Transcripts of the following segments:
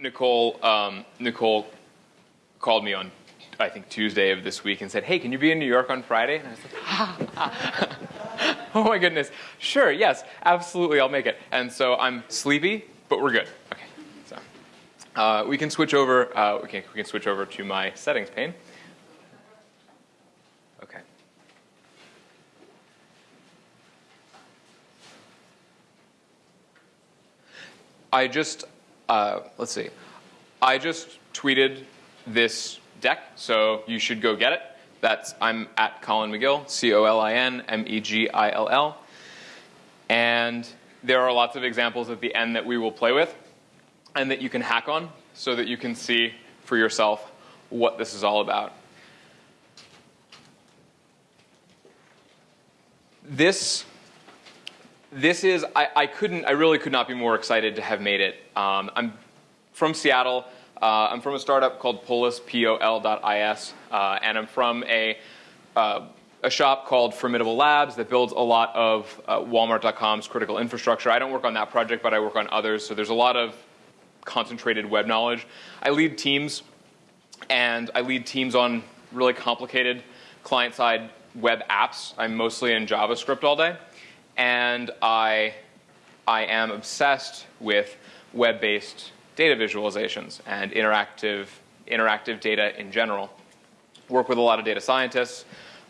Nicole, um, Nicole called me on, I think, Tuesday of this week and said, hey, can you be in New York on Friday? And I said, ha, oh my goodness, sure, yes, absolutely, I'll make it. And so I'm sleepy, but we're good. Okay, so uh, we can switch over, uh, we, can, we can switch over to my settings pane. Okay. I just, uh, let's see, I just tweeted this deck, so you should go get it. That's, I'm at Colin Megill, C-O-L-I-N M-E-G-I-L-L. And there are lots of examples at the end that we will play with and that you can hack on so that you can see for yourself what this is all about. This this is, I, I, couldn't, I really could not be more excited to have made it. Um, I'm from Seattle. Uh, I'm from a startup called Polis, P-O-L.is, uh, and I'm from a, uh, a shop called Formidable Labs that builds a lot of uh, Walmart.com's critical infrastructure. I don't work on that project, but I work on others, so there's a lot of concentrated web knowledge. I lead teams, and I lead teams on really complicated client-side web apps. I'm mostly in JavaScript all day and I, I am obsessed with web-based data visualizations and interactive, interactive data in general. Work with a lot of data scientists.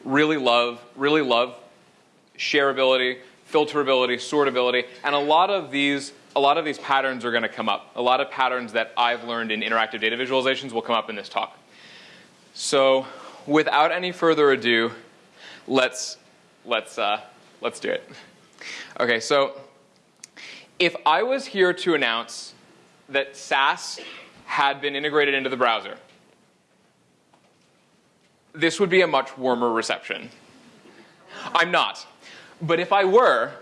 Really love, really love shareability, filterability, sortability, and a lot of these a lot of these patterns are going to come up. A lot of patterns that I've learned in interactive data visualizations will come up in this talk. So without any further ado, let's, let's, uh, let's do it. Okay, so if I was here to announce that Sass had been integrated into the browser, this would be a much warmer reception. I'm not. But if I were,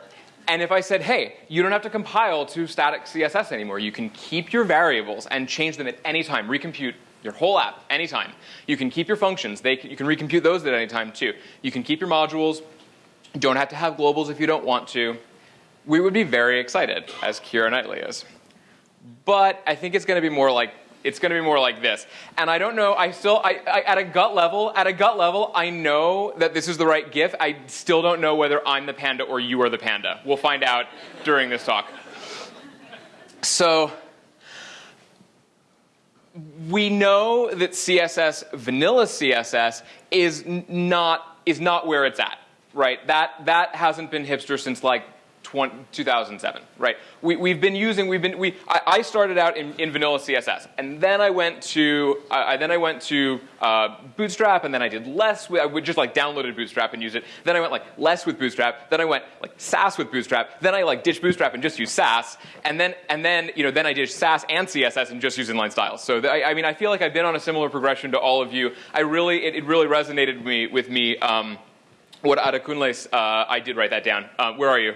and if I said, hey, you don't have to compile to static CSS anymore. You can keep your variables and change them at any time, recompute your whole app anytime. You can keep your functions. They, you can recompute those at any time too. You can keep your modules. Don't have to have globals if you don't want to. We would be very excited, as Keira Knightley is. But I think it's going to be more like it's going to be more like this. And I don't know, I still, I, I, at a gut level, at a gut level, I know that this is the right GIF. I still don't know whether I'm the panda or you are the panda. We'll find out during this talk. So, we know that CSS, vanilla CSS, is not, is not where it's at right? That, that hasn't been hipster since like 20, 2007, right? We, we've been using, we've been, we, I, I started out in, in, vanilla CSS, and then I went to, I, then I went to uh, Bootstrap, and then I did less, with, I would just like downloaded Bootstrap and use it. Then I went like less with Bootstrap, then I went like Sass with Bootstrap, then I like ditched Bootstrap and just used Sass, and then, and then, you know, then I did Sass and CSS and just used inline styles. So the, I, I, mean, I feel like I've been on a similar progression to all of you. I really, it, it really resonated with me, with me, um, what Adekunle, uh, I did write that down. Uh, where are you?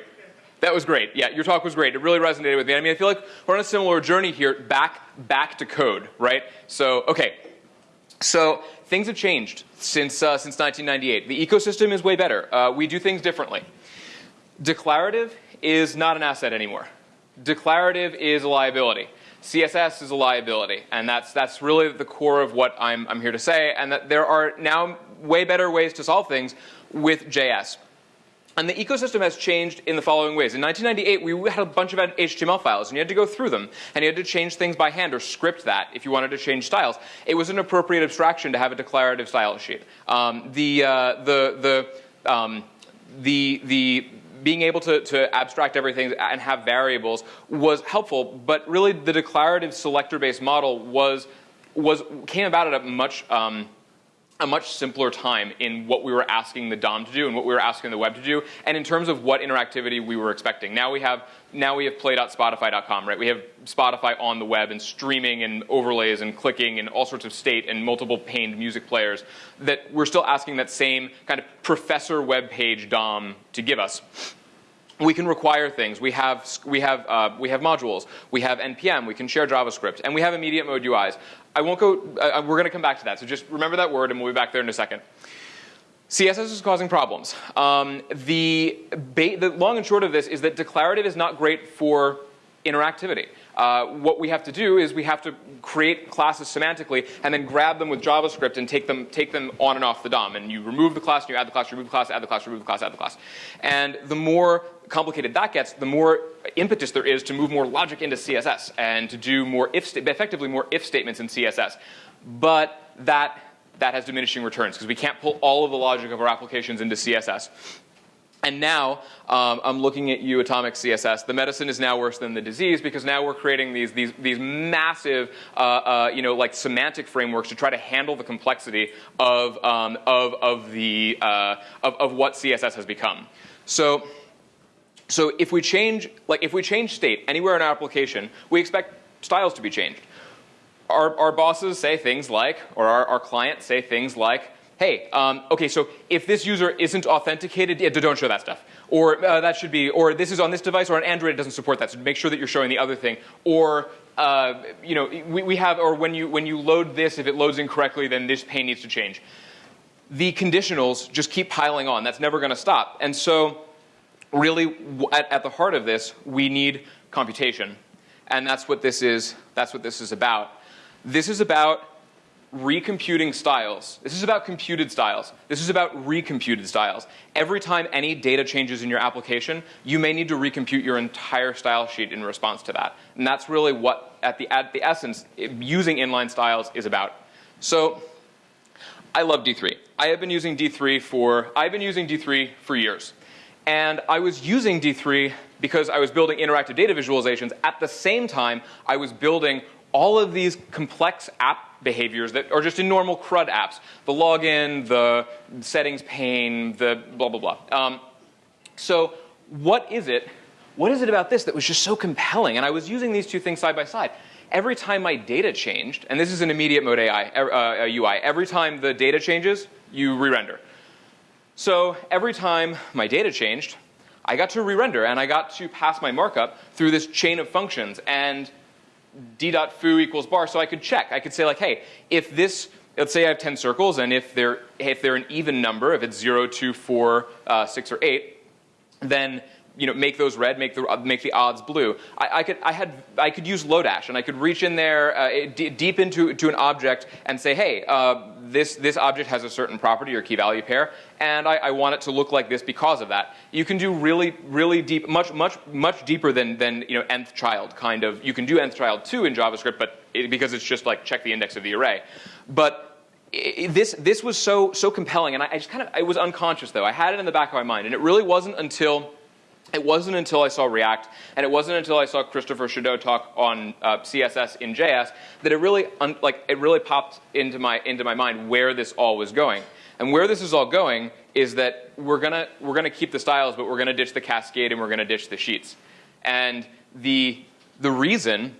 That was great. Yeah, your talk was great. It really resonated with me. I mean, I feel like we're on a similar journey here, back, back to code, right? So, okay. So things have changed since, uh, since 1998. The ecosystem is way better. Uh, we do things differently. Declarative is not an asset anymore. Declarative is a liability. CSS is a liability, and that's, that's really the core of what I'm, I'm here to say, and that there are now way better ways to solve things with JS. And the ecosystem has changed in the following ways. In 1998, we had a bunch of HTML files, and you had to go through them, and you had to change things by hand or script that if you wanted to change styles. It was an appropriate abstraction to have a declarative style sheet. Um, the, uh, the, the, um, the, the being able to, to abstract everything and have variables was helpful, but really the declarative selector-based model was, was, came about at a much um, a much simpler time in what we were asking the DOM to do and what we were asking the web to do, and in terms of what interactivity we were expecting. Now we have now we have play.spotify.com, right? We have Spotify on the web and streaming and overlays and clicking and all sorts of state and multiple paned music players that we're still asking that same kind of professor web page DOM to give us we can require things. We have, we, have, uh, we have modules. We have NPM. We can share JavaScript. And we have immediate mode UIs. I won't go, uh, we're going to come back to that. So just remember that word and we'll be back there in a second. CSS is causing problems. Um, the, the long and short of this is that declarative is not great for interactivity. Uh, what we have to do is we have to create classes semantically and then grab them with JavaScript and take them, take them on and off the DOM. And you remove the class, and you add the class, remove the class, add the class, remove the class, add the class. And the more complicated that gets, the more impetus there is to move more logic into CSS and to do more if, effectively more if statements in CSS. But that, that has diminishing returns because we can't pull all of the logic of our applications into CSS. And now um, I'm looking at you, Atomic CSS. The medicine is now worse than the disease because now we're creating these these these massive, uh, uh, you know, like semantic frameworks to try to handle the complexity of um, of of the uh, of, of what CSS has become. So. So if we change, like if we change state anywhere in our application, we expect styles to be changed. Our, our bosses say things like, or our, our clients say things like, hey, um, okay, so if this user isn't authenticated, yeah, don't show that stuff. Or uh, that should be, or this is on this device, or on Android, it doesn't support that. So make sure that you're showing the other thing. Or, uh, you know, we, we have, or when you, when you load this, if it loads incorrectly, then this pane needs to change. The conditionals just keep piling on. That's never going to stop. And so, really, at, at the heart of this, we need computation. And that's what this is, that's what this is about. This is about recomputing styles. This is about computed styles. This is about recomputed styles. Every time any data changes in your application, you may need to recompute your entire style sheet in response to that. And that's really what, at the, at the essence, using inline styles is about. So I love D3. I have been using D3 for, I've been using D3 for years. And I was using D3 because I was building interactive data visualizations. At the same time, I was building all of these complex app behaviors that are just in normal CRUD apps. The login, the settings pane, the blah, blah, blah. Um, so what is it, what is it about this that was just so compelling? And I was using these two things side by side. Every time my data changed, and this is an immediate mode AI, uh, UI, every time the data changes, you re-render. So every time my data changed, I got to re-render and I got to pass my markup through this chain of functions. And d.foo equals bar, so I could check. I could say like, hey, if this, let's say I have 10 circles, and if they're, if they're an even number, if it's 0, 2, 4, uh, 6, or 8, then you know, make those red, make the, make the odds blue. I, I, could, I, had, I could use Lodash, and I could reach in there uh, deep into to an object and say, hey, uh, this, this object has a certain property or key value pair, and I, I, want it to look like this because of that. You can do really, really deep, much, much, much deeper than, than you know, nth child kind of. You can do nth child too in JavaScript, but it, because it's just like check the index of the array. But it, this, this was so, so compelling, and I, I just kind of, I was unconscious though. I had it in the back of my mind, and it really wasn't until it wasn't until I saw React, and it wasn't until I saw Christopher Chedeau talk on uh, CSS in JS that it really, like, it really popped into my, into my mind where this all was going. And where this is all going is that we're gonna, we're gonna keep the styles, but we're gonna ditch the cascade and we're gonna ditch the sheets. And the, the reason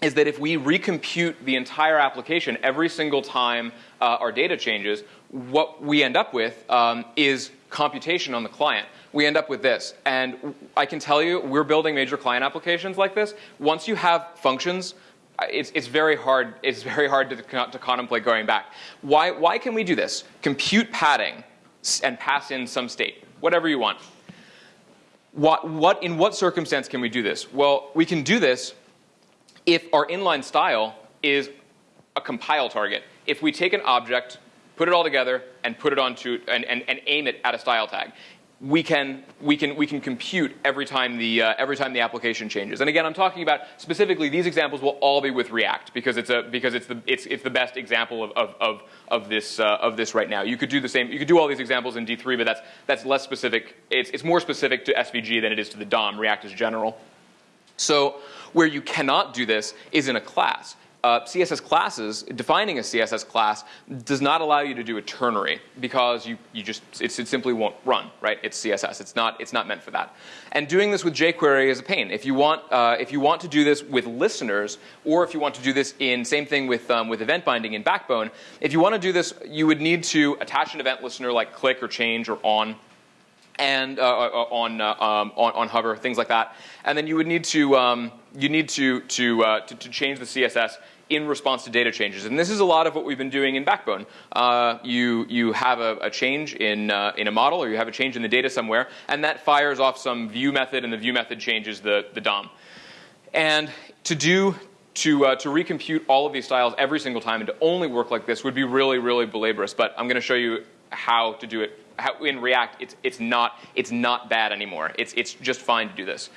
is that if we recompute the entire application every single time uh, our data changes, what we end up with um, is computation on the client we end up with this. And I can tell you, we're building major client applications like this. Once you have functions, it's, it's very hard, it's very hard to, to contemplate going back. Why, why can we do this? Compute padding and pass in some state, whatever you want. What, what, in what circumstance can we do this? Well, we can do this if our inline style is a compile target. If we take an object, put it all together, and put it onto, and, and, and aim it at a style tag we can, we can, we can compute every time, the, uh, every time the application changes. And again, I'm talking about specifically these examples will all be with React because it's, a, because it's, the, it's, it's the best example of, of, of, of, this, uh, of this right now. You could do the same, you could do all these examples in D3, but that's, that's less specific. It's, it's more specific to SVG than it is to the DOM. React is general. So where you cannot do this is in a class uh, CSS classes, defining a CSS class does not allow you to do a ternary because you, you just, it, it, simply won't run, right? It's CSS, it's not, it's not meant for that. And doing this with jQuery is a pain. If you want, uh, if you want to do this with listeners, or if you want to do this in, same thing with, um, with event binding in Backbone, if you want to do this, you would need to attach an event listener like click or change or on and uh, uh on, uh, um, on, on hover, things like that. And then you would need to um, you need to to, uh, to, to change the CSS in response to data changes. And this is a lot of what we've been doing in Backbone. Uh, you, you have a, a change in, uh, in a model or you have a change in the data somewhere, and that fires off some view method, and the view method changes the, the DOM. And to do to, uh, to recompute all of these styles every single time and to only work like this would be really, really belaborous. But I'm going to show you how to do it. How, in React, it's, it's, not, it's not bad anymore. It's, it's just fine to do this.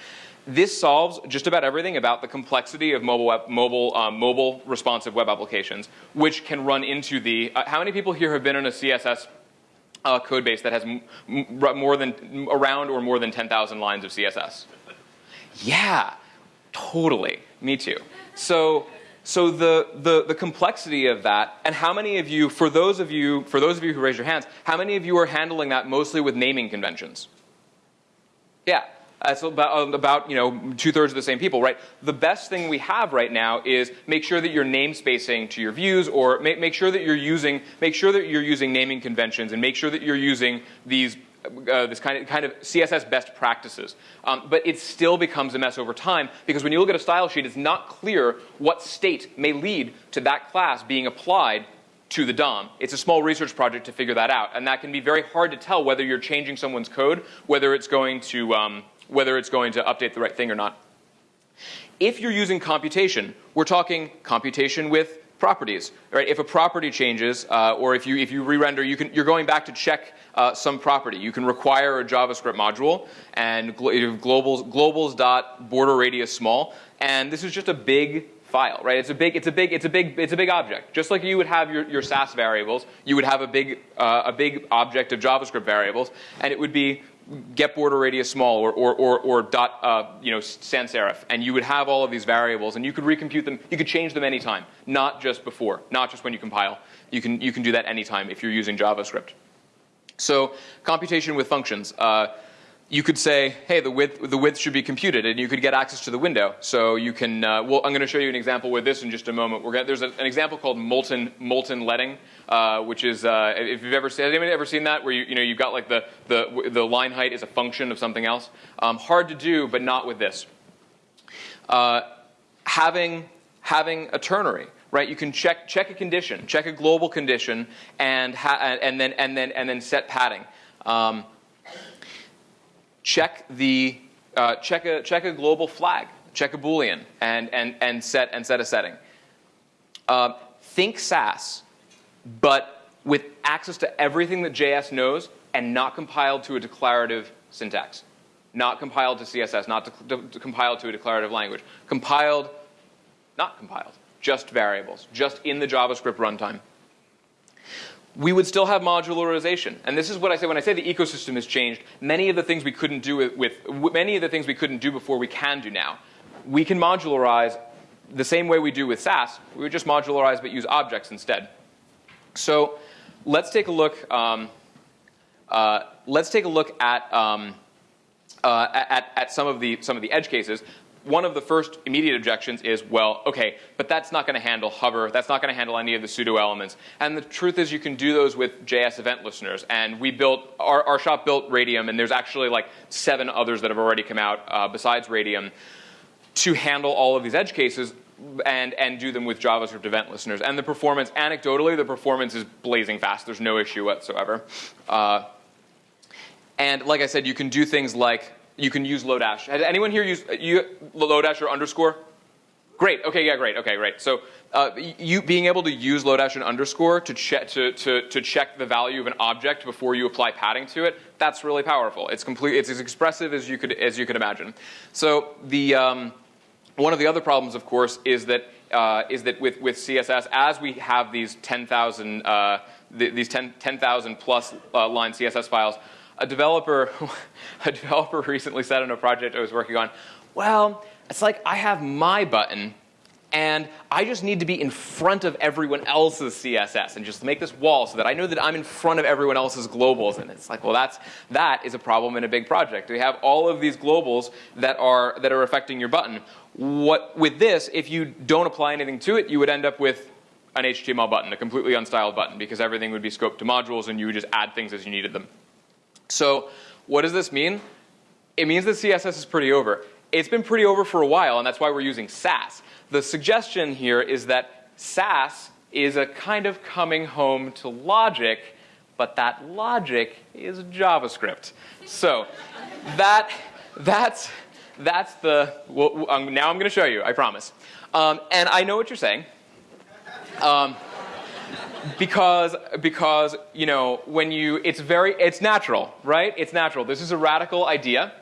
This solves just about everything about the complexity of mobile, web, mobile, um, mobile responsive web applications, which can run into the, uh, how many people here have been in a CSS uh, code base that has more than, around or more than 10,000 lines of CSS? Yeah, totally, me too. So, so the, the, the complexity of that, and how many of you, for those of you, for those of you who raise your hands, how many of you are handling that mostly with naming conventions? Yeah, that's about, about you know two thirds of the same people, right? The best thing we have right now is make sure that you're namespacing to your views, or make, make sure that you're using make sure that you're using naming conventions, and make sure that you're using these uh, this kind of, kind of CSS best practices. Um, but it still becomes a mess over time because when you look at a style sheet, it's not clear what state may lead to that class being applied to the DOM. It's a small research project to figure that out, and that can be very hard to tell whether you're changing someone's code, whether it's going to um, whether it's going to update the right thing or not. If you're using computation, we're talking computation with properties. Right? If a property changes, uh, or if you if you re-render, you can you're going back to check uh, some property. You can require a JavaScript module and globals globals dot border radius small, and this is just a big file, right? It's a big, it's a big, it's a big, it's a big object. Just like you would have your, your Sass variables, you would have a big, uh, a big object of JavaScript variables, and it would be get border radius small or, or, or, or dot, uh, you know, sans serif, and you would have all of these variables, and you could recompute them. You could change them anytime, not just before, not just when you compile. You can, you can do that anytime if you're using JavaScript. So computation with functions. Uh, you could say, hey, the width, the width should be computed, and you could get access to the window. So you can, uh, well, I'm going to show you an example with this in just a moment. Gonna, there's a, an example called molten, molten leading, uh, which is, uh, if you've ever seen, has anybody ever seen that, where you, you know, you've got like the, the, the line height is a function of something else? Um, hard to do, but not with this. Uh, having, having a ternary right? You can check, check a condition, check a global condition, and, and, then, and, then, and then set padding. Um, check the uh, check a check a global flag, check a boolean, and and and set and set a setting. Uh, think Sass, but with access to everything that JS knows and not compiled to a declarative syntax, not compiled to CSS, not compiled to a declarative language, compiled, not compiled, just variables, just in the JavaScript runtime we would still have modularization. And this is what I say when I say the ecosystem has changed. Many of the things we couldn't do with, with many of the things we couldn't do before we can do now. We can modularize the same way we do with Sass. We would just modularize but use objects instead. So let's take a look. Um, uh, let's take a look at, um, uh, at, at some of the some of the edge cases one of the first immediate objections is, well, okay, but that's not going to handle hover. That's not going to handle any of the pseudo elements. And the truth is you can do those with JS event listeners. And we built, our, our shop built Radium, and there's actually like seven others that have already come out uh, besides Radium to handle all of these edge cases and, and do them with JavaScript event listeners. And the performance, anecdotally, the performance is blazing fast. There's no issue whatsoever. Uh, and like I said, you can do things like you can use Lodash. Has anyone here used you, Lodash or underscore? Great. Okay. Yeah. Great. Okay. Great. So uh, you being able to use Lodash and underscore to check to, to, to check the value of an object before you apply padding to it. That's really powerful. It's complete. It's as expressive as you could as you could imagine. So the um, one of the other problems, of course, is that uh, is that with with CSS, as we have these 10,000 uh, th these 10,000 10, plus uh, line CSS files a developer, a developer recently said on a project I was working on, well, it's like I have my button and I just need to be in front of everyone else's CSS and just make this wall so that I know that I'm in front of everyone else's globals. And it's like, well, that's, that is a problem in a big project. We have all of these globals that are, that are affecting your button. What, with this, if you don't apply anything to it, you would end up with an HTML button, a completely unstyled button, because everything would be scoped to modules and you would just add things as you needed them. So what does this mean? It means that CSS is pretty over. It's been pretty over for a while, and that's why we're using Sass. The suggestion here is that Sass is a kind of coming home to logic, but that logic is JavaScript. So that, that's, that's the, well, now I'm going to show you, I promise. Um, and I know what you're saying. Um, because because you know when you it's very it's natural right? It's natural. This is a radical idea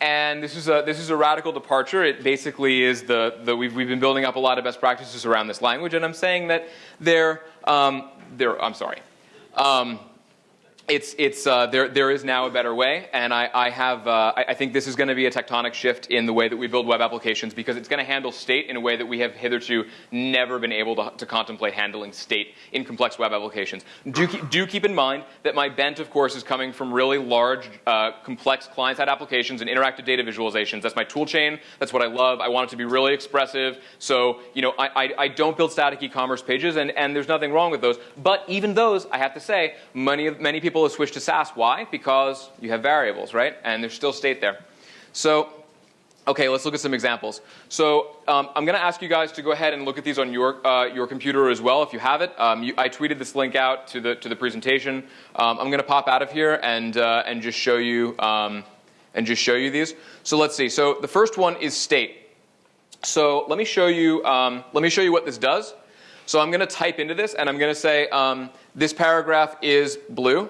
and this is a this is a radical departure. It basically is the the we've, we've been building up a lot of best practices around this language and i'm saying that they're um, they're i'm sorry. Um, it's, it's, uh, there, there is now a better way, and I, I have, uh, I, I, think this is going to be a tectonic shift in the way that we build web applications because it's going to handle state in a way that we have hitherto never been able to, to contemplate handling state in complex web applications. Do, do keep in mind that my bent, of course, is coming from really large, uh, complex client-side applications and interactive data visualizations. That's my tool chain. That's what I love. I want it to be really expressive. So, you know, I, I, I don't build static e-commerce pages, and, and there's nothing wrong with those. But even those, I have to say, many, of many people people have switched to Sass. Why? Because you have variables, right? And there's still state there. So, okay, let's look at some examples. So um, I'm going to ask you guys to go ahead and look at these on your, uh, your computer as well if you have it. Um, you, I tweeted this link out to the, to the presentation. Um, I'm going to pop out of here and, uh, and just show you um, and just show you these. So let's see. So the first one is state. So let me show you, um, let me show you what this does. So I'm going to type into this and I'm going to say um, this paragraph is blue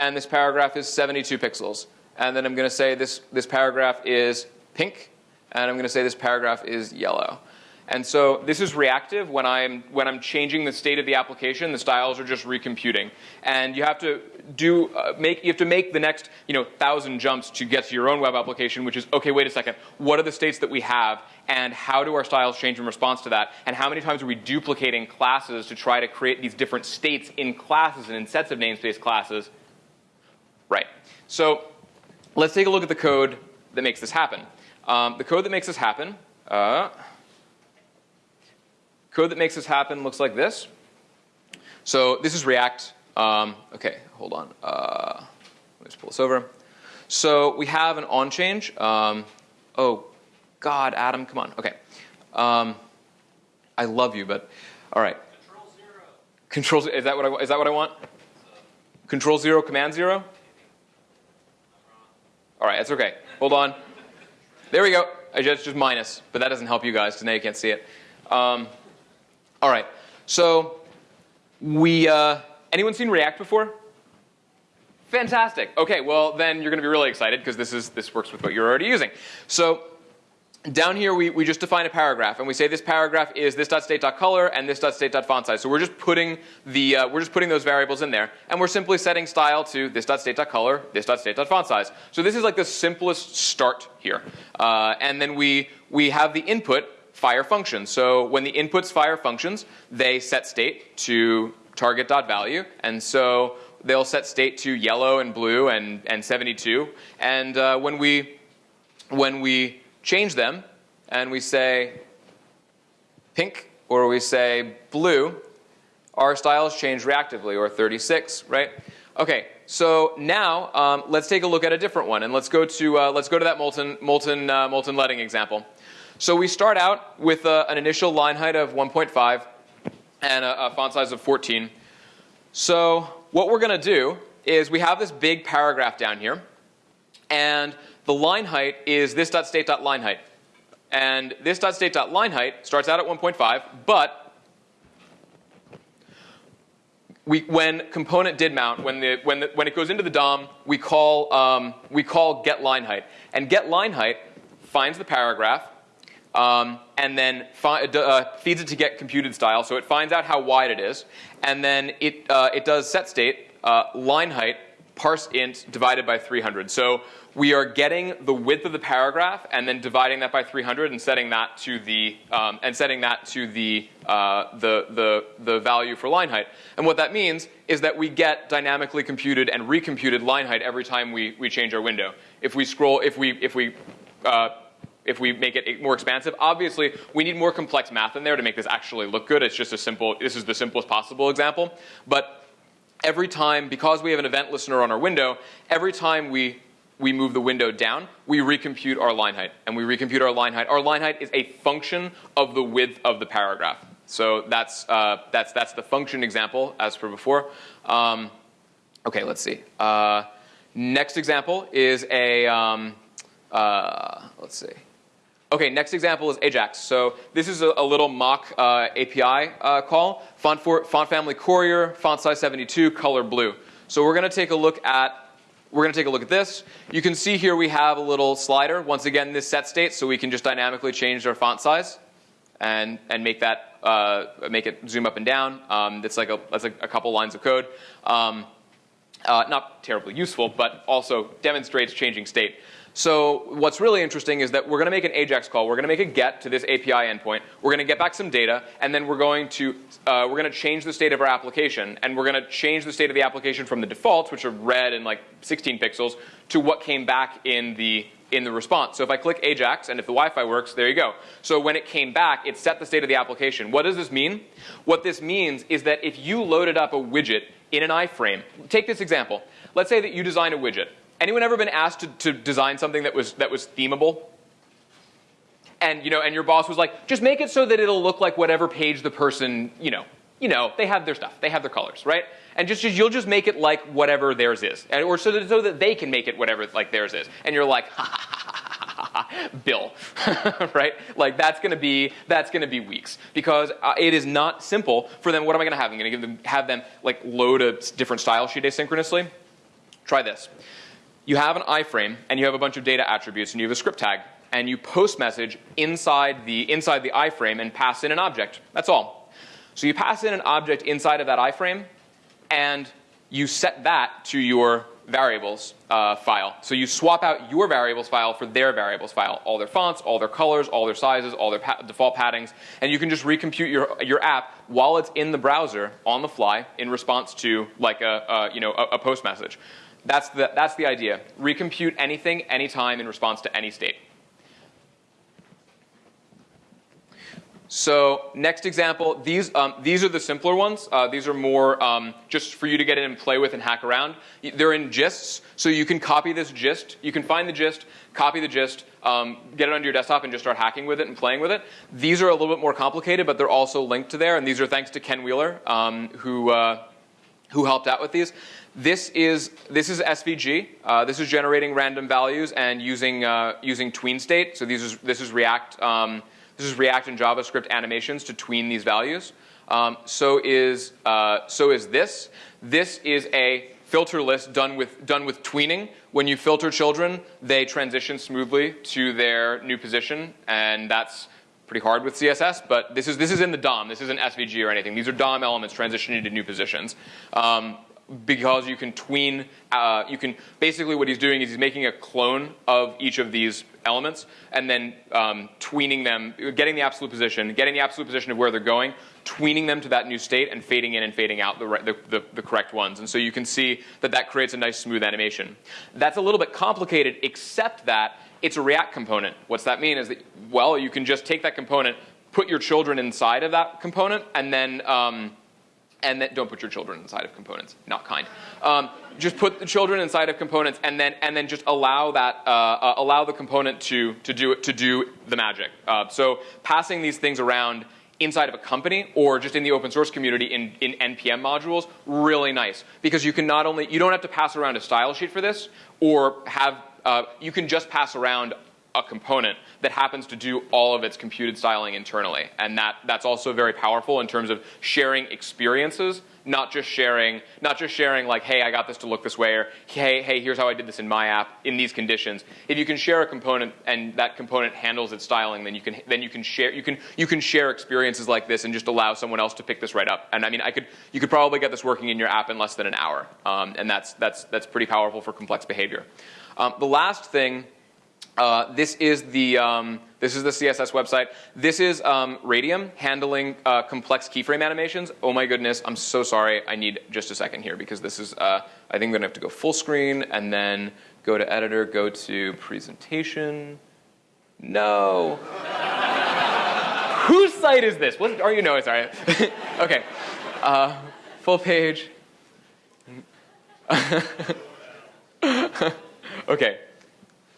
and this paragraph is 72 pixels. And then I'm going to say this, this paragraph is pink, and I'm going to say this paragraph is yellow. And so this is reactive when I'm, when I'm changing the state of the application, the styles are just recomputing. And you have to do, uh, make, you have to make the next, you know, thousand jumps to get to your own web application, which is, okay, wait a second, what are the states that we have, and how do our styles change in response to that, and how many times are we duplicating classes to try to create these different states in classes and in sets of namespace classes Right. So let's take a look at the code that makes this happen. Um, the code that makes this happen, uh, code that makes this happen looks like this. So this is React. Um, okay, hold on. Uh, let me just pull this over. So we have an on change. Um, oh, God, Adam, come on. Okay. Um, I love you, but all right. Control zero. Control is that what I is that what I want? Control zero, command zero. All right, that's okay. Hold on. There we go. I just just minus, but that doesn't help you guys because now you can't see it. Um, all right. So we uh, anyone seen React before? Fantastic. Okay, well then you're going to be really excited because this is this works with what you're already using. So down here we, we just define a paragraph and we say this paragraph is this.state.color and this.state.font size. So we're just putting the uh, we're just putting those variables in there and we're simply setting style to this.state.color, this.state.font size. So this is like the simplest start here. Uh, and then we we have the input fire functions. So when the inputs fire functions, they set state to target.value and so they'll set state to yellow and blue and, and 72. And uh, when we when we change them and we say pink or we say blue, our styles change reactively, or 36, right? Okay, so now um, let's take a look at a different one, and let's go to uh, let's go to that molten molten uh, molten leading example. So we start out with uh, an initial line height of 1.5 and a, a font size of 14. So what we're going to do is we have this big paragraph down here, and the line height is this.state.line height. And this.state.line height starts out at 1.5, but we, when component did mount, when, the, when, the, when it goes into the DOM, we call, um, we call get line height. And get line height finds the paragraph um, and then uh, feeds it to get computed style. So it finds out how wide it is. And then it, uh, it does set state, uh, line height, parse int divided by 300. So we are getting the width of the paragraph and then dividing that by 300 and setting that to the um, and setting that to the, uh, the the the value for line height. And what that means is that we get dynamically computed and recomputed line height every time we we change our window. If we scroll, if we if we uh, if we make it more expansive. Obviously, we need more complex math in there to make this actually look good. It's just a simple, this is the simplest possible example. But every time, because we have an event listener on our window, every time we we move the window down, we recompute our line height. And we recompute our line height. Our line height is a function of the width of the paragraph. So that's, uh, that's, that's the function example as per before. Um, okay, let's see. Uh, next example is a, um, Uh, let's see. Okay, next example is Ajax. So this is a, a little mock uh, API uh, call. Font, for, font family Courier, font size 72, color blue. So we're going to take a look at we're going to take a look at this. You can see here we have a little slider. Once again, this set state, so we can just dynamically change our font size and and make that uh, make it zoom up and down. Um, it's like a that's like a couple lines of code. Um, uh, not terribly useful, but also demonstrates changing state. So what's really interesting is that we're going to make an AJAX call. We're going to make a get to this API endpoint. We're going to get back some data, and then we're going to uh, we're going to change the state of our application, and we're going to change the state of the application from the defaults, which are red and like 16 pixels, to what came back in the in the response. So if I click Ajax and if the Wi-Fi works, there you go. So when it came back, it set the state of the application. What does this mean? What this means is that if you loaded up a widget in an iframe, take this example. Let's say that you design a widget Anyone ever been asked to, to design something that was, that was themable? And, you know, and your boss was like, just make it so that it'll look like whatever page the person, you know, you know, they have their stuff, they have their colors, right? And just, just you'll just make it like whatever theirs is, and, or so that, so that they can make it whatever like theirs is. And you're like, ha ha ha ha ha, Bill, right? Like that's to be that's to be weeks because uh, it is not simple for them. What am I to have? I'm to give them have them like load a different style sheet asynchronously. Try this you have an iframe and you have a bunch of data attributes and you have a script tag and you post message inside the, inside the iframe and pass in an object. That's all. So you pass in an object inside of that iframe and you set that to your variables uh, file. So you swap out your variables file for their variables file, all their fonts, all their colors, all their sizes, all their pa default paddings, and you can just recompute your, your app while it's in the browser on the fly in response to like a, you know, a, a post message. That's the, that's the idea. Recompute anything, anytime in response to any state. So next example, these, um, these are the simpler ones. Uh, these are more um, just for you to get in and play with and hack around. They're in gists, so you can copy this gist. You can find the gist, copy the gist, um, get it onto your desktop and just start hacking with it and playing with it. These are a little bit more complicated, but they're also linked to there, and these are thanks to Ken Wheeler, um, who, uh, who helped out with these. This is, this is SVG. Uh, this is generating random values and using, uh, using tween state. So these is, this, is React, um, this is React and JavaScript animations to tween these values. Um, so, is, uh, so is this. This is a filter list done with, done with tweening. When you filter children, they transition smoothly to their new position, and that's pretty hard with CSS, but this is, this is in the DOM. This isn't SVG or anything. These are DOM elements transitioning to new positions. Um, because you can tween, uh, you can, basically what he's doing is he's making a clone of each of these elements and then um, tweening them, getting the absolute position, getting the absolute position of where they're going, tweening them to that new state and fading in and fading out the, the, the, the correct ones. And so you can see that that creates a nice smooth animation. That's a little bit complicated except that it's a React component. What's that mean is that, well, you can just take that component, put your children inside of that component, and then um, and then don't put your children inside of components. Not kind. Um, just put the children inside of components, and then and then just allow that uh, uh, allow the component to to do it to do the magic. Uh, so passing these things around inside of a company or just in the open source community in, in npm modules really nice because you can not only you don't have to pass around a style sheet for this or have uh, you can just pass around a component that happens to do all of its computed styling internally. And that, that's also very powerful in terms of sharing experiences, not just sharing, not just sharing like, hey, I got this to look this way, or hey, hey, here's how I did this in my app in these conditions. If you can share a component and that component handles its styling, then you can then you can share you can you can share experiences like this and just allow someone else to pick this right up. And I mean, I could you could probably get this working in your app in less than an hour, um, and that's that's that's pretty powerful for complex behavior. Um, the last thing uh, this is the um, this is the CSS website. This is um, Radium handling uh, complex keyframe animations. Oh my goodness, I'm so sorry. I need just a second here because this is uh, I think I'm gonna have to go full screen and then go to editor, go to presentation. No. Whose site is this? What are you? No, sorry. okay, uh, full page. okay,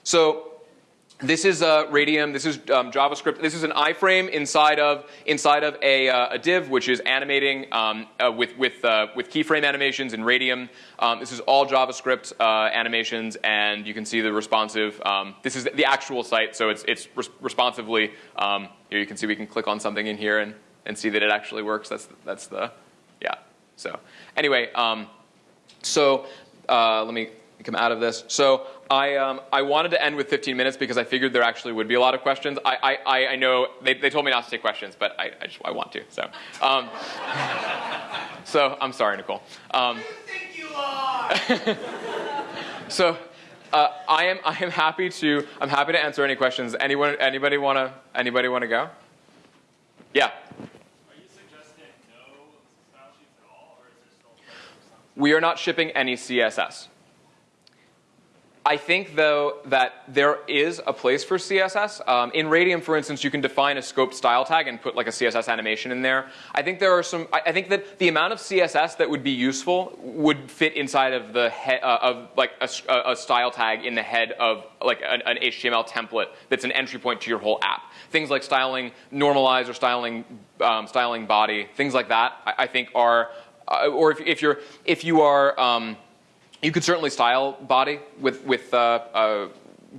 so this is uh, Radium. This is um, JavaScript. This is an iframe inside of inside of a, uh, a div, which is animating um, uh, with with uh, with keyframe animations in Radium. Um, this is all JavaScript uh, animations, and you can see the responsive. Um, this is the actual site, so it's it's res responsively. Um, here you can see we can click on something in here and and see that it actually works. That's that's the yeah. So anyway, um, so uh, let me come out of this. So I, um, I wanted to end with 15 minutes because I figured there actually would be a lot of questions. I, I, I know they, they told me not to take questions, but I, I just I want to. So, um, so I'm sorry, Nicole. Um, think you are? so uh, I am I am happy to I'm happy to answer any questions. Anyone anybody wanna anybody wanna go? Yeah. Are you suggesting no style sheets at all, or is there still place for some? We are not shipping any CSS. I think, though, that there is a place for CSS. Um, in Radium, for instance, you can define a scoped style tag and put like a CSS animation in there. I think there are some. I, I think that the amount of CSS that would be useful would fit inside of the uh, of like a, a, style tag in the head of like an, an, HTML template that's an entry point to your whole app. Things like styling normalize or styling um, styling body, things like that. I, I think are, uh, or if, if you're if you are um, you could certainly style body with, with uh, uh,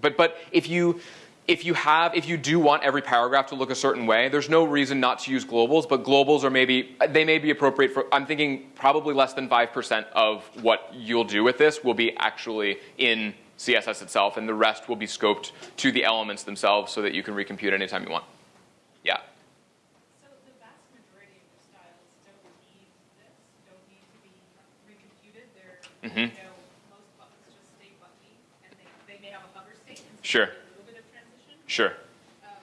but, but if you, if you have, if you do want every paragraph to look a certain way, there's no reason not to use globals, but globals are maybe, they may be appropriate for, I'm thinking probably less than 5% of what you'll do with this will be actually in CSS itself, and the rest will be scoped to the elements themselves so that you can recompute anytime you want. Yeah. So the vast majority of your styles don't need this, don't need to be recomputed. They're, Mhm. you know, most buttons just stay buttoned, and they, they may have a hover state and so Sure. a little bit of transition. Sure. Um,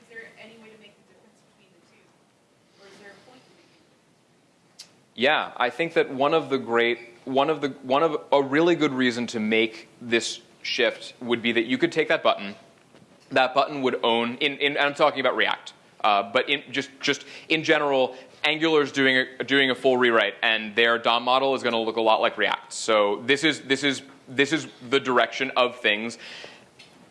is there any way to make the difference between the two? Or is there a point to Yeah, I think that one of the great, one of the, one of a really good reason to make this shift would be that you could take that button, that button would own, in, in I'm talking about React, uh, but in just, just in general, Angular is doing a, doing a full rewrite, and their DOM model is going to look a lot like React. So this is, this is, this is the direction of things.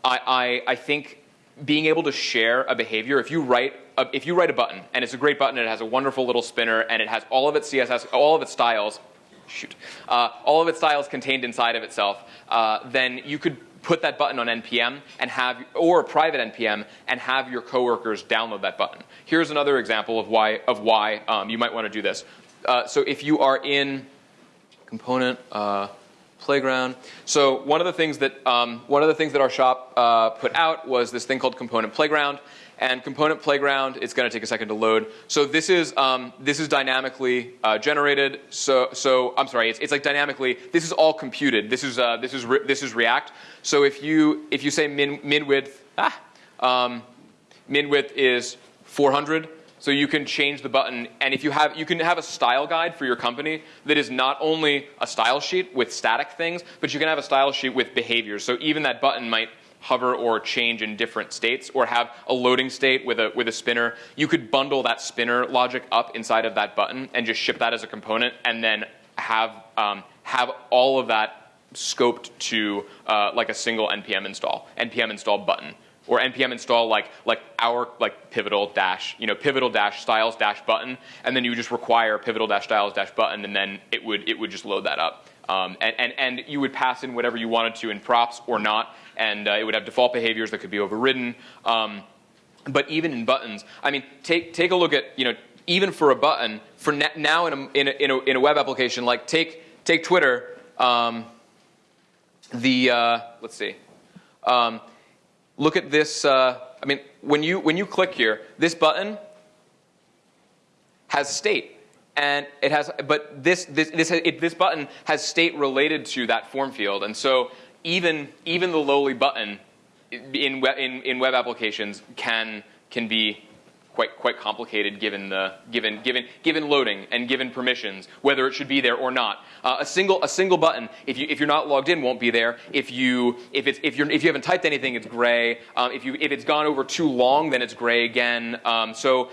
I, I, I think being able to share a behavior, if you write a, if you write a button and it's a great button, it has a wonderful little spinner and it has all of its CSS, all of its styles, shoot, uh, all of its styles contained inside of itself, uh, then you could put that button on npm and have, or private npm, and have your coworkers download that button. Here's another example of why of why um, you might want to do this. Uh, so if you are in component uh, playground. So one of the things that um, one of the things that our shop uh, put out was this thing called component playground. And component playground, it's going to take a second to load. So this is um, this is dynamically uh, generated. So so I'm sorry, it's, it's like dynamically. This is all computed. This is uh, this is this is React. So if you if you say min min width ah, um, min width is 400 so you can change the button and if you have you can have a style guide for your company that is not only a style sheet with static things but you can have a style sheet with behaviors. So even that button might hover or change in different states or have a loading state with a with a spinner. You could bundle that spinner logic up inside of that button and just ship that as a component and then have um, have all of that scoped to uh, like a single npm install npm install button or npm install like like our like pivotal dash you know pivotal dash styles dash button and then you just require pivotal dash styles dash button and then it would it would just load that up. Um, and, and and you would pass in whatever you wanted to in props or not and uh, it would have default behaviors that could be overridden. Um, but even in buttons i mean take take a look at you know even for a button for now in a, in a, in a, in a web application like take take twitter um, the uh, let's see um, look at this. Uh, I mean, when you when you click here, this button has state, and it has. But this this this it, this button has state related to that form field, and so even even the lowly button in in, in web applications can can be quite quite complicated given the given given given loading and given permissions whether it should be there or not. Uh, a single a single button if you if you're not logged in won't be there. If you if it's if you're if you haven't typed anything it's gray. Um, if you if it's gone over too long then it's gray again. Um, so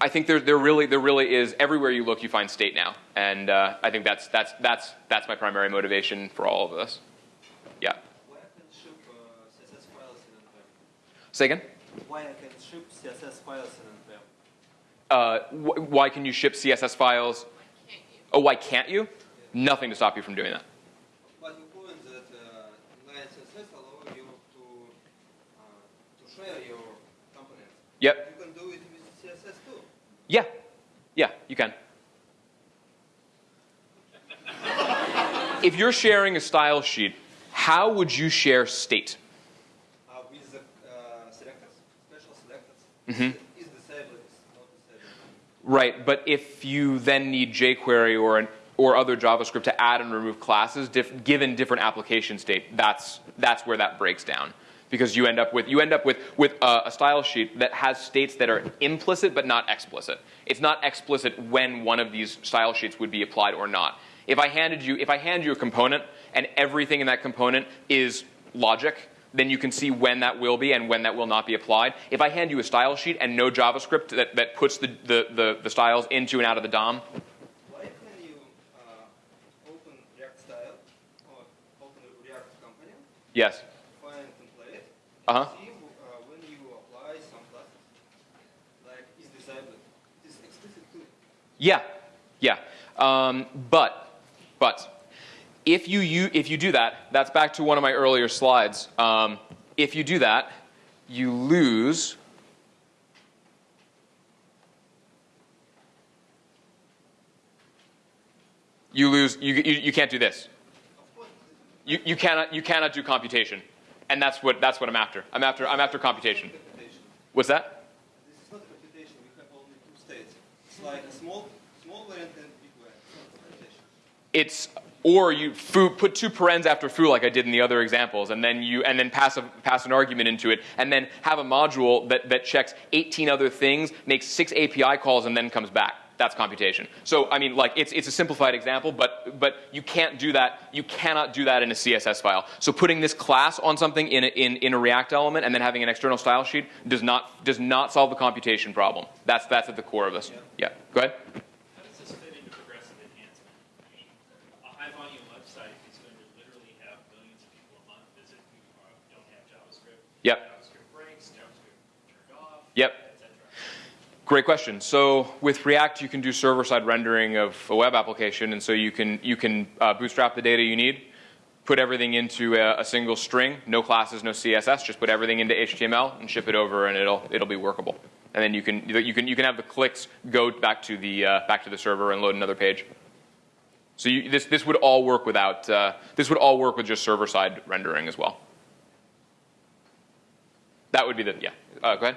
I think there there really there really is everywhere you look you find state now. And uh, I think that's that's that's that's my primary motivation for all of this. Yeah. What happens if uh, CSS Say again? Why I can ship CSS files in? Uh, wh- why can you ship CSS files? Why? Oh, why can't you? Nothing to stop you from doing that. But you point that uh, CSS allows you to uh, to share your components. Yep. You can do it with CSS too. Yeah. Yeah, you can. if you're sharing a style sheet, how would you share state? Uh, with the uh, selectors, special selectors. Mhm. Is disabled, is not disabled. Right, but if you then need jQuery or an, or other JavaScript to add and remove classes, diff, given different application state, that's that's where that breaks down. Because you end up with you end up with with a, a style sheet that has states that are implicit but not explicit. It's not explicit when one of these style sheets would be applied or not. If I handed you if I hand you a component and everything in that component is logic, then you can see when that will be and when that will not be applied. If I hand you a style sheet and no JavaScript that, that puts the, the, the, the styles into and out of the DOM, Why can you uh, open React style or open a React component, yes. Uh-huh. see uh, when you apply some classes, like is disabled, is explicit too. Yeah, yeah. Um, but, but, if you, you, if you do that, that's back to one of my earlier slides. Um, if you do that, you lose you lose you, you, you can't do this you, you cannot you cannot do computation and that's what that's what i'm after i'm after i'm after computation this is not computation. what's that This is not computation. We have only two states. It's like a small, small variant and big variant. It's not computation. it's or you foo, put two parens after foo like I did in the other examples, and then you and then pass a, pass an argument into it, and then have a module that, that checks 18 other things, makes six API calls, and then comes back. That's computation. So I mean, like it's it's a simplified example, but but you can't do that. You cannot do that in a CSS file. So putting this class on something in a, in in a React element and then having an external style sheet does not does not solve the computation problem. That's that's at the core of this. Yeah. Go ahead. How does this fit into progressive enhancement? I mean, a high volume website is going to literally have millions of people a month visit who are, don't have JavaScript. Yep. JavaScript breaks, JavaScript turned off, Yep. Great question. So with React, you can do server-side rendering of a web application, and so you can you can uh, bootstrap the data you need, put everything into a, a single string, no classes, no CSS, just put everything into HTML and ship it over, and it'll it'll be workable. And then you can you can you can have the clicks go back to the uh, back to the server and load another page. So you, this this would all work without uh, this would all work with just server-side rendering as well. That would be the yeah. Uh, go ahead.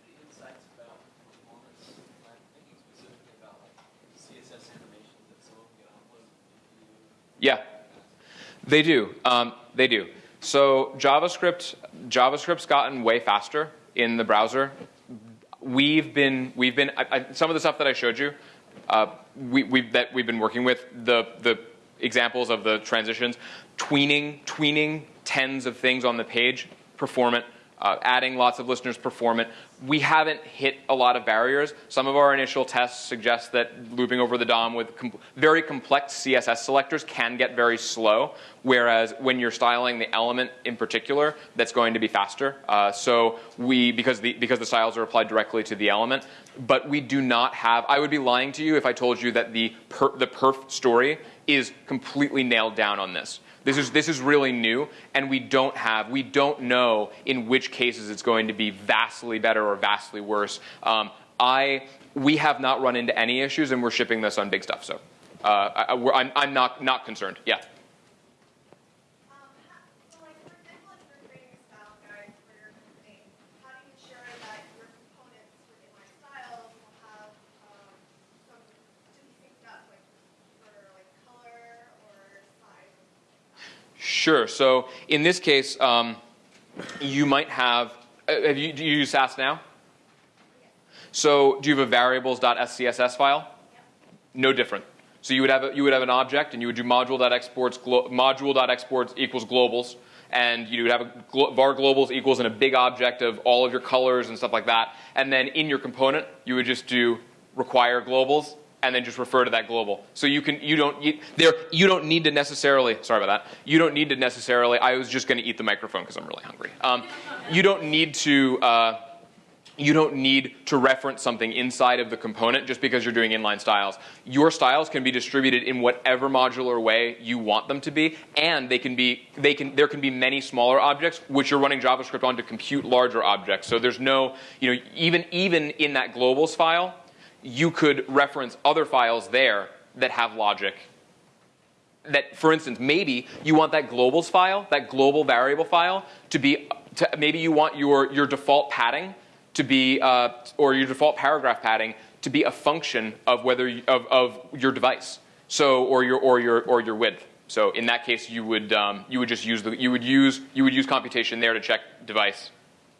the insights about performance, I'm thinking specifically about like CSS animations that someone can upload into Yeah. They do. Um, they do. So JavaScript, JavaScript's gotten way faster in the browser. We've been, we've been, I, I, some of the stuff that I showed you, uh, we, we've, that we've been working with, the, the examples of the transitions, tweening, tweening tens of things on the page, performant, uh, adding lots of listeners performant. We haven't hit a lot of barriers. Some of our initial tests suggest that looping over the DOM with com- very complex CSS selectors can get very slow, whereas when you're styling the element in particular, that's going to be faster. Uh, so we, because the, because the styles are applied directly to the element, but we do not have, I would be lying to you if I told you that the, per, the perf story is completely nailed down on this. This is, this is really new, and we don't have, we don't know in which cases it's going to be vastly better or vastly worse. Um, I, we have not run into any issues, and we're shipping this on big stuff, so uh, I, I'm not, not concerned. Yeah. Um, how, so like, for example, if you're creating a style guide for your company, how do you ensure that your components within my styles will have, um, some, to be synced up, like, for like color or size? Sure. So in this case, um, you might have, uh, have you, do you use Sass now? So do you have a variables.scss file? No different. So you would have a, you would have an object, and you would do module.exports module.exports equals globals, and you would have a glo- var globals equals in a big object of all of your colors and stuff like that. And then in your component, you would just do require globals, and then just refer to that global. So you can you don't you, there you don't need to necessarily sorry about that. You don't need to necessarily. I was just going to eat the microphone because I'm really hungry. Um, you don't need to. Uh, you don't need to reference something inside of the component just because you're doing inline styles. Your styles can be distributed in whatever modular way you want them to be, and they can be they can there can be many smaller objects which you're running JavaScript on to compute larger objects. So there's no you know even even in that globals file, you could reference other files there that have logic. That, for instance, maybe you want that globals file, that global variable file, to be to, maybe you want your your default padding to be, uh, or your default paragraph padding to be a function of whether you, of, of your device. So, or your or your or your width. So in that case, you would um, you would just use the you would use you would use computation there to check device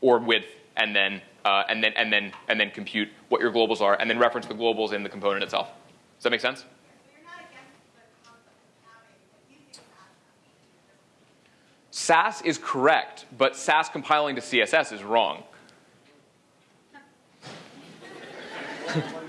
or width, and then uh, and then and then and then compute what your globals are, and then reference the globals in the component itself. Does that make sense? So you're not against the concept of having, like, using Sass. Sass is correct, but Sass compiling to CSS is wrong.